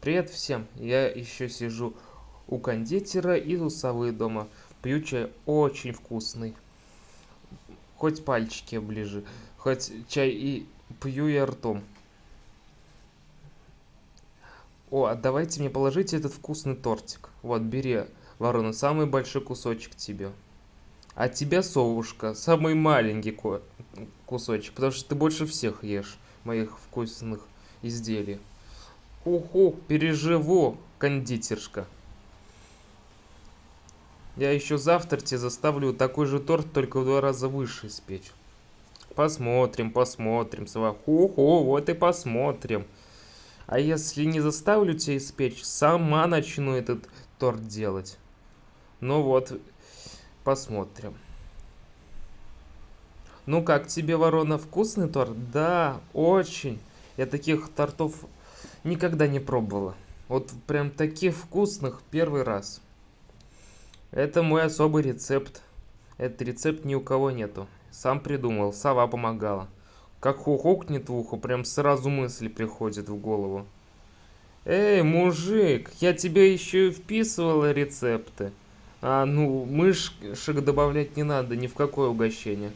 Привет всем! Я еще сижу у кондитера и у совы дома. Пью чай очень вкусный. Хоть пальчики оближи, хоть чай и пью я ртом. О, а давайте мне положите этот вкусный тортик. Вот, бери, ворона, самый большой кусочек тебе. А тебя, совушка, самый маленький кусочек, потому что ты больше всех ешь моих вкусных изделий. Уху, переживу, кондитершка. Я еще завтра тебе заставлю такой же торт, только в два раза выше испечь. Посмотрим, посмотрим, Ху-ху, вот и посмотрим. А если не заставлю тебя испечь, сама начну этот торт делать. Ну вот, посмотрим. Ну как тебе, ворона, вкусный торт? Да, очень. Я таких тортов никогда не пробовала. Вот прям таких вкусных первый раз. Это мой особый рецепт. Этот рецепт ни у кого нету. Сам придумал, сова помогала. Как хухукнет в ухо, прям сразу мысли приходят в голову. Эй, мужик, я тебе еще и вписывала рецепты. А, ну, мышек добавлять не надо ни в какое угощение.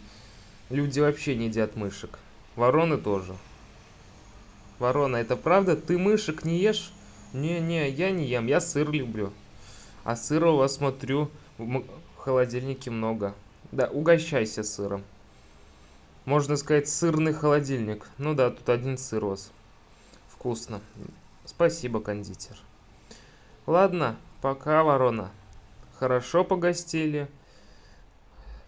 Люди вообще не едят мышек. Вороны тоже. Ворона, это правда? Ты мышек не ешь? Не-не, я не ем, я сыр люблю. А сыра у вас, смотрю, в холодильнике много. Да, угощайся сыром. Можно сказать, сырный холодильник. Ну да, тут один сыр у вас. Вкусно. Спасибо, кондитер. Ладно, пока, ворона. Хорошо погостили.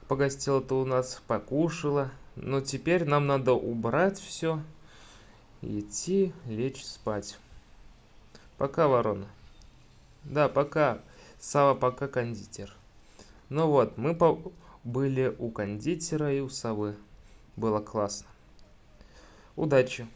Погостила-то у нас, покушала. Но теперь нам надо убрать все идти лечь спать. Пока, ворона. Да, пока. Сава, пока, кондитер. Ну вот, мы были у кондитера и у совы. Было классно. Удачи.